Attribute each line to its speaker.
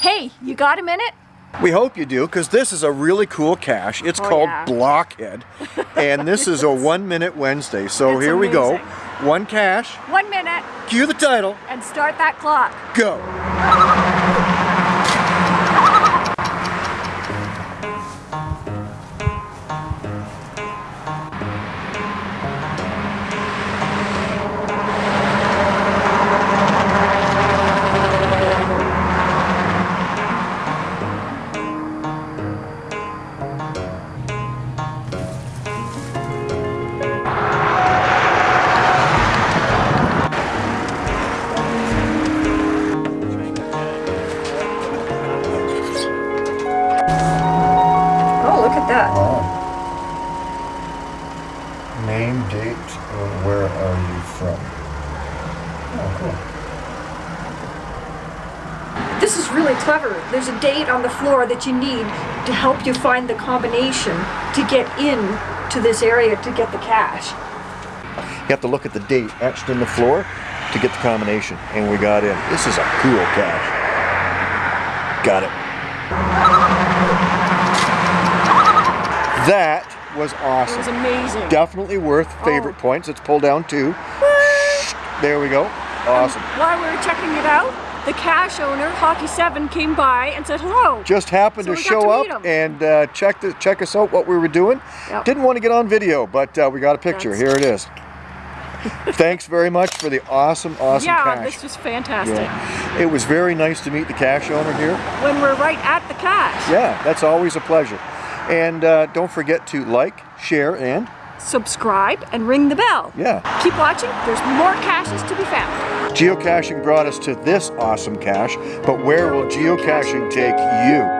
Speaker 1: Hey, you got a minute?
Speaker 2: We hope you do, because this is a really cool cache. It's
Speaker 1: Oh,
Speaker 2: called
Speaker 1: yeah.
Speaker 2: Blockhead, and this is a One Minute Wednesday. So
Speaker 1: It's
Speaker 2: here we go. One cache,
Speaker 1: One minute
Speaker 2: cue the title,
Speaker 1: and start that clock.
Speaker 2: go.
Speaker 3: Name, date, or where are you from? Oh, cool.
Speaker 1: This is really clever. There's a date on the floor that you need to help you find the combination to get in to this area to get the cache.
Speaker 2: You have to look at the date etched in the floor to get the combination, and we got in. This is a cool cache. Got it. That was awesome.
Speaker 1: It was amazing.
Speaker 2: Definitely worth favorite
Speaker 1: Oh.
Speaker 2: points. Let's pull down two. There we go. Awesome.
Speaker 1: While we were checking it out, the cache owner, Hockey7, came by and said hello.
Speaker 2: Just happened
Speaker 1: So
Speaker 2: to show
Speaker 1: to
Speaker 2: up and uh, check the, check us out what we were doing.
Speaker 1: Yep.
Speaker 2: Didn't want to get on video, but uh, we got a picture.
Speaker 1: That's-
Speaker 2: Here it is. Thanks very much for the awesome, awesome
Speaker 1: yeah,
Speaker 2: cache.
Speaker 1: this was fantastic.
Speaker 2: Yeah. It was very nice to meet the cache owner here.
Speaker 1: When we're right at the cache.
Speaker 2: Yeah, that's always a pleasure. And uh, don't forget to like, share, and
Speaker 1: Subscribe and ring the bell.
Speaker 2: yeah.
Speaker 1: Keep watching, there's more caches to be found.
Speaker 2: Geocaching brought us to this awesome cache, but where will geocaching take you?